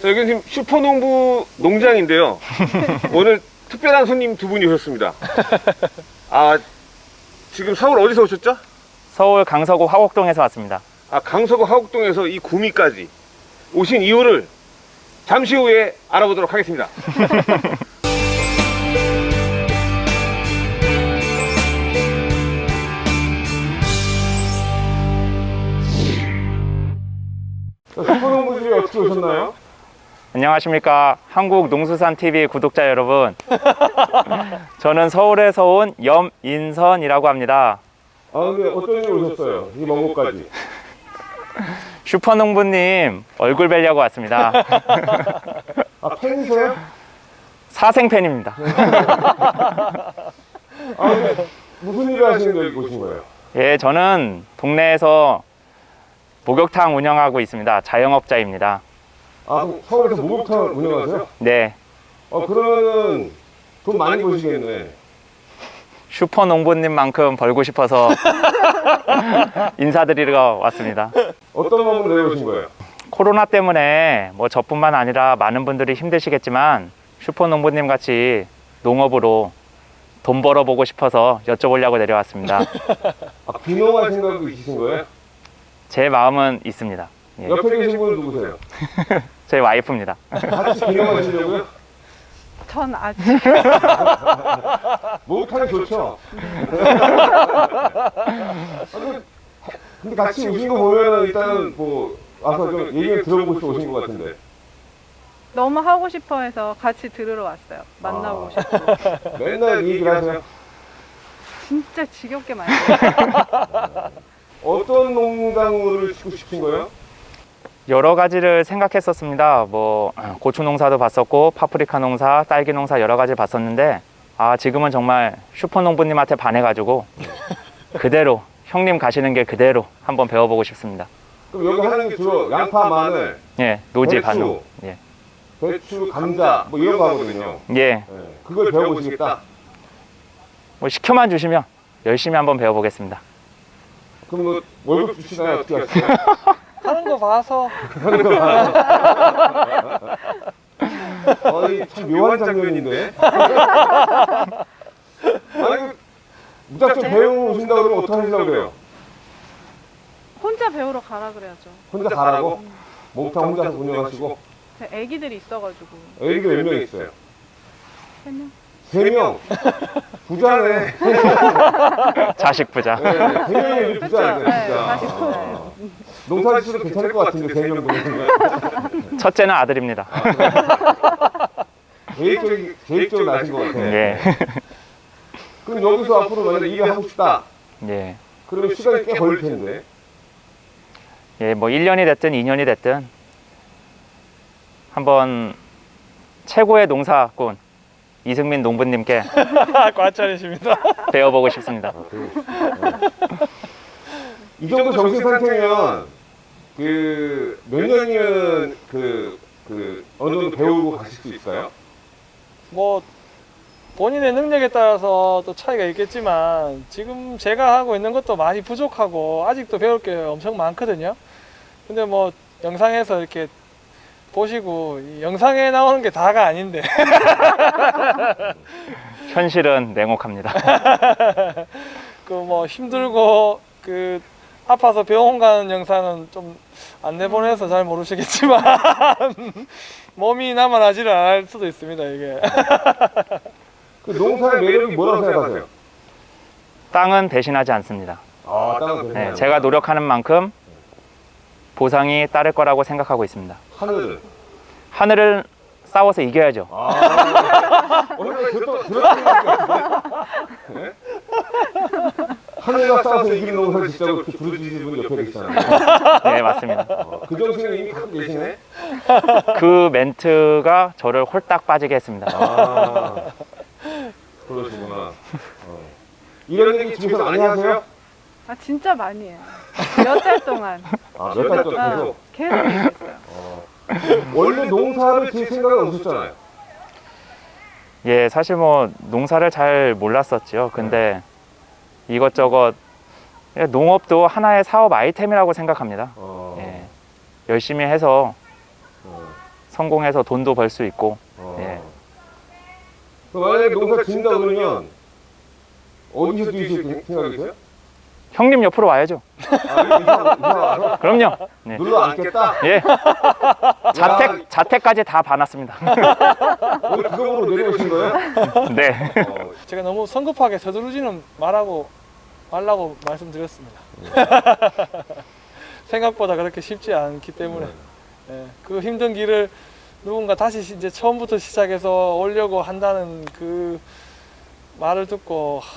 자, 여기는 지금 슈퍼농부 농장인데요. 오늘 특별한 손님 두 분이 오셨습니다. 아, 지금 서울 어디서 오셨죠? 서울 강서구 화곡동에서 왔습니다. 아, 강서구 하곡동에서 이 구미까지 오신 이유를 잠시 후에 알아보도록 하겠습니다. 어떻게 오셨나요? 안녕하십니까 한국농수산TV 구독자 여러분 저는 서울에서 온 염인선이라고 합니다 아, 근데 어떤 일로 오셨어요? 이 먼 곳까지. 슈퍼농부님 얼굴 뵈려고 왔습니다 아, 팬이세요? 사생팬입니다 아, 근데 무슨 일을 하시는데 여기 오신 거예요? 예 저는 동네에서 목욕탕 운영하고 있습니다 자영업자입니다 아, 그럼 서울에서 목욕탕을 운영하세요? 네 어, 그러면은 돈 많이 버시겠네. 슈퍼 농부님만큼 벌고 싶어서 인사드리러 왔습니다 어떤 마음으로 내려오신 거예요? 코로나 때문에 뭐 저뿐만 아니라 많은 분들이 힘드시겠지만 슈퍼 농부님 같이 농업으로 돈 벌어보고 싶어서 여쭤보려고 내려왔습니다. 아, 귀농할 생각도 있으신 거예요? 제 마음은 있습니다. 예, 옆에 계신 분은 누구세요? 저희 와이프입니다. 같이 귀농하시려고요? 전 아직 목욕탕이 좋죠? 아, 그, 근데 같이 오신 거 보면은 일단은 뭐 와서 좀 얘기를 들어보고 싶어 오신 것 같은데. 너무 하고 싶어 해서 같이 들으러 왔어요. 만나고 아. 싶고. 맨날 이 얘기를 하세요. 진짜 지겹게 많이. 어떤 농장을 짓고 싶은 거예요? 여러 가지를 생각했었습니다. 뭐 고추 농사도 봤었고 파프리카 농사, 딸기 농사 여러 가지 봤었는데 아 지금은 정말 슈퍼농부님한테 반해가지고 그대로 형님 가시는 길 그대로 한번 배워보고 싶습니다. 그럼 여기 하는 게 주로 양파, 마늘, 예, 노지 배추. 예, 배추, 감자 뭐 이런 거 하거든요. 예, 네, 그걸 배워보시겠다. 뭐 시켜만 주시면 열심히 한번 배워보겠습니다. 그럼 뭐 월급 주시나요? 어떻게 하시나요? 하는 거 봐서 아니 참 묘한 장면인데. 아니 무작정 배우러 오신다 그러면 어떻게 하시려고 그래요? 혼자 배우러 가라 그래야죠. 혼자 가라고? 목욕탕 혼자 운영하시고 제 애기들이 있어가지고. 애기가 몇 명 있어요? 세 명? 세 명. 부자네. 자식 부자. 네, 세 명이 부자네, 네, 진짜. 자식 부자예요. 아, 농사 지어도 괜찮을 것 같은데 세 명 보내면 첫째는 아들입니다. 계획적이 계획적으로 나신 것 같아요. 예, 그럼 여기서 앞으로 만약 일을 하고 싶다. 예, 그러면 시간이 꽤 걸릴 텐데. 예, 뭐 1년이 됐든 2년이 됐든 한번 최고의 농사꾼 이승민 농부님께 과찬이십니다. 배워보고 싶습니다. 이 정도 정신 상태면 그몇 년이면 그, 그 어느 정도 배우고 가실 수 있어요? 뭐 본인의 능력에 따라서 또 차이가 있겠지만 지금 제가 하고 있는 것도 많이 부족하고 아직도 배울 게 엄청 많거든요. 근데 뭐 영상에서 이렇게 보시고 이 영상에 나오는 게 다가 아닌데 현실은 냉혹합니다. 그 뭐 힘들고 그 아파서 병원 가는 영상은 좀 안 내보내서 잘 모르시겠지만 몸이 남아나지를 않을 수도 있습니다 이게 그 농사의 매력이 뭐라고 생각하세요? 땅은 대신하지 않습니다. 아, 땅은 네, 괜찮아요. 제가 노력하는 만큼 보상이 따를 거라고 생각하고 있습니다. 하늘은 하늘을 싸워서 이겨야죠. 아, 오늘. 네? 하늘과 싸워서 이기는 농사를 진짜 그렇게 부르짖는 분 옆에 계시잖아요. 네, 맞습니다. 어, 그 정신을 이미 갖고 계시네. 그 멘트가 저를 홀딱 빠지게 했습니다. 아, 그러시구나. 어. 이런 얘기 집에서 많이 하세요? 아 진짜 많이 해요. 몇 달 동안. 아, 몇달 동안 어, 계속. 계속 얘기했어요. 원래 농사를 지을 생각은 없었잖아요. 예, 사실 뭐 농사를 잘 몰랐었죠. 근데 이것저것 예, 농업도 하나의 사업 아이템이라고 생각합니다. 어. 예. 열심히 해서 어. 성공해서 돈도 벌 수 있고 어. 예. 그 만약에 농사 진다 그러면 어디서 지으실 생각이세요? 형님 옆으로 와야죠. 아, 그럼요. 네. 눌러 앉겠다? 예. 자택 자택까지 다. 오늘 그거로 내려오신 거예요? 네. 어, 제가 너무 성급하게 서두르지는 말하고 말라고 말씀드렸습니다. 생각보다 그렇게 쉽지 않기 때문에 예, 그 힘든 길을 누군가 다시 이제 처음부터 시작해서 오려고 한다는 그 말을 듣고 하,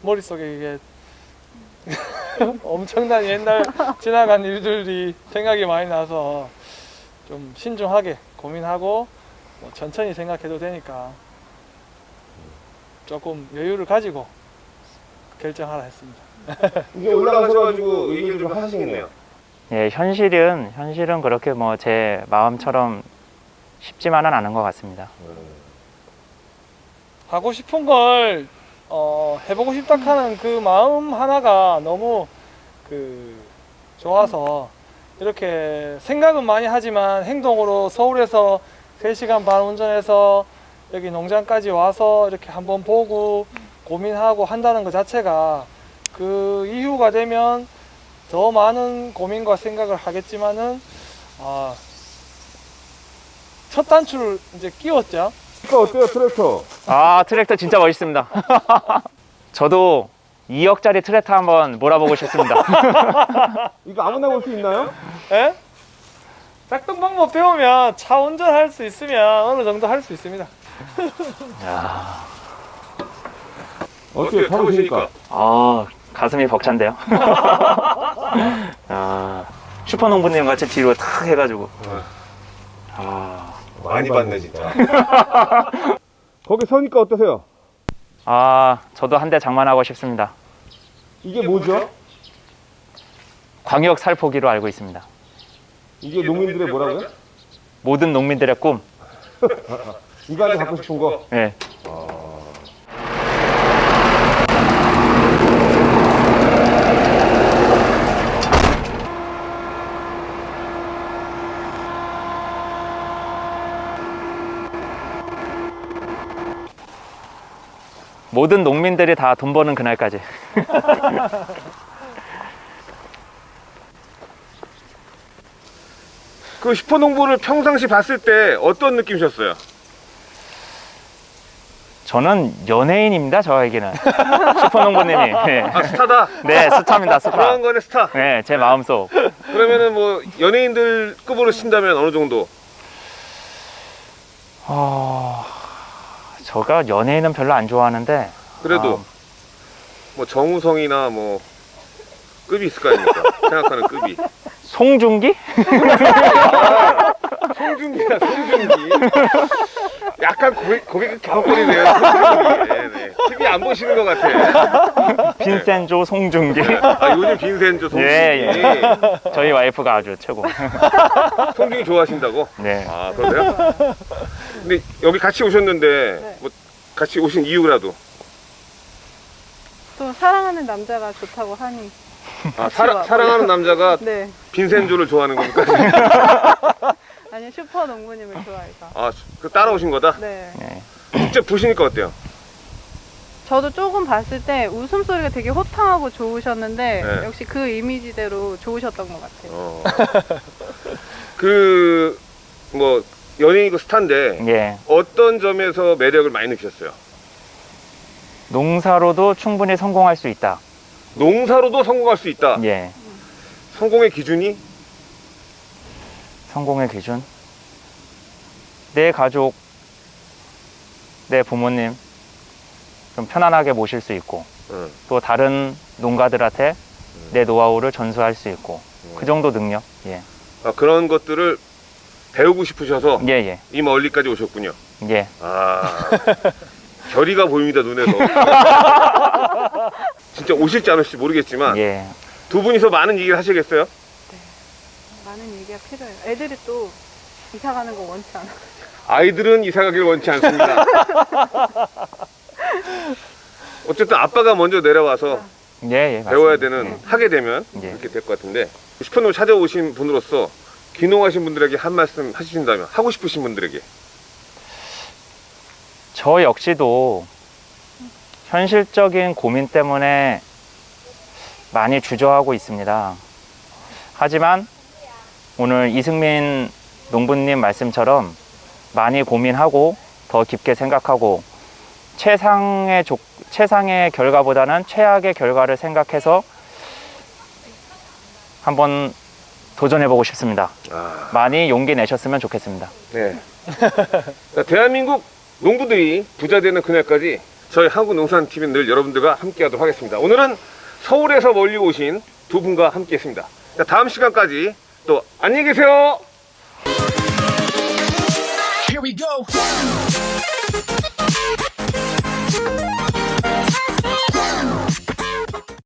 머릿속에 이게 엄청난 옛날 지나간 일들이 생각이 많이 나서 좀 신중하게 고민하고 뭐 천천히 생각해도 되니까 조금 여유를 가지고 결정하라 했습니다. 이제 올라가셔가지고 얘기를 좀 하시겠네요. 예, 현실은 현실은 그렇게 뭐 제 마음처럼 쉽지만은 않은 것 같습니다. 하고 싶은 걸 어, 해보고 싶다 하는 그 마음 하나가 너무 그 좋아서 이렇게 생각은 많이 하지만 행동으로 서울에서 3시간 반 운전해서 여기 농장까지 와서 이렇게 한번 보고 고민하고 한다는 것 자체가 그 이후가 되면 더 많은 고민과 생각을 하겠지만은 아, 첫 단추를 이제 끼웠죠. 트랙터 어때요, 트랙터? 아 트랙터 진짜 멋있습니다. 저도 2억짜리 트랙터 한번 몰아보고 싶습니다. 이거 아무나 볼 수 있나요? 예? 작동 방법 배우면 차 운전할 수 있으면 어느 정도 할 수 있습니다. 어떻게 타보시니까? 아 가슴이 벅찬데요. 아 슈퍼농부님 같이 뒤로 탁 해가지고. 아, 많이 봤네, 진짜. 거기 서니까 어떠세요? 아 저도 한 대 장만하고 싶습니다. 이게 뭐죠? 광역 살포기로 알고 있습니다. 이게 농민들의 뭐라고요? 모든 농민들의 꿈. 이거한테 갖고 싶은 거? 예. 모든 농민들이 다 돈 버는 그날까지. 그 슈퍼농부를 평상시 봤을 때 어떤 느낌이셨어요? 저는 연예인입니다. 저에게는 슈퍼농부님이. 네. 아, 스타다. 네, 스타입니다. 스타. 그런 거네, 스타. 네, 제 마음속. 그러면은 뭐 연예인들 급으로 친다면 어느 정도? 어... 저가 연예인은 별로 안 좋아하는데 그래도 아, 뭐 정우성이나 뭐 급이 있을 거 아닙니까? 생각하는 급이. 송중기? 송중기야, 송중기. 약간 고개, 고개가 갸웃거리네요. 송중기. 네, 네. TV 안 보시는 것 같아. 빈센조 송중기. 아, 요즘 빈센조 송중기. 예, 저희 와이프가 아주 최고. 송중기 좋아하신다고? 네. 아, 그러세요? 근데 여기 같이 오셨는데 네. 뭐 같이 오신 이유라도 또 사랑하는 남자가 좋다고 하니 아, 사랑, 사랑하는 남자가 네 빈센조를 좋아하는 겁니까? 아니 슈퍼 농부님을 좋아해서 아, 그 따라오신 거다? 네 네. 직접 보시니까 어때요? 저도 조금 봤을 때 웃음소리가 되게 호탕하고 좋으셨는데 네. 역시 그 이미지대로 좋으셨던 것 같아요 어. 그, 뭐, 연예인이고 스타인데, 예. 어떤 점에서 매력을 많이 느끼셨어요? 농사로도 충분히 성공할 수 있다. 농사로도 성공할 수 있다. 예. 성공의 기준이? 성공의 기준. 내 가족, 내 부모님 좀 편안하게 모실 수 있고 응. 또 다른 농가들한테 내 노하우를 전수할 수 있고 그 정도 능력. 예. 아, 그런 것들을 배우고 싶으셔서 예, 예. 이 멀리까지 오셨군요. 예. 아, 결의가 보입니다, 눈에서. 진짜 오실지 안 오실지 모르겠지만, 예. 두 분이서 많은 얘기를 하시겠어요? 얘기가 필요해요 애들이 또 이사 가는 거 원치 않아 아이들은 이사 가기를 원치 않습니다. 어쨌든 아빠가 먼저 내려와서 예, 예, 맞습니다. 배워야 되는 하게 되면 예. 그렇게 될 것 같은데 슈퍼농 찾아오신 분으로서 귀농하신 분들에게 한 말씀 하신다면 하고 싶으신 분들에게 저 역시도 현실적인 고민 때문에 많이 주저하고 있습니다. 하지만 오늘 이승민 농부님 말씀처럼 많이 고민하고 더 깊게 생각하고 최상의 조, 최상의 결과보다는 최악의 결과를 생각해서 한번 도전해보고 싶습니다. 아, 많이 용기 내셨으면 좋겠습니다. 네. 자, 대한민국 농부들이 부자 되는 그날까지 저희 한국농산TV는 늘 여러분들과 함께하도록 하겠습니다. 오늘은 서울에서 멀리 오신 두 분과 함께했습니다. 자, 다음 시간까지 또 안녕히 계세요.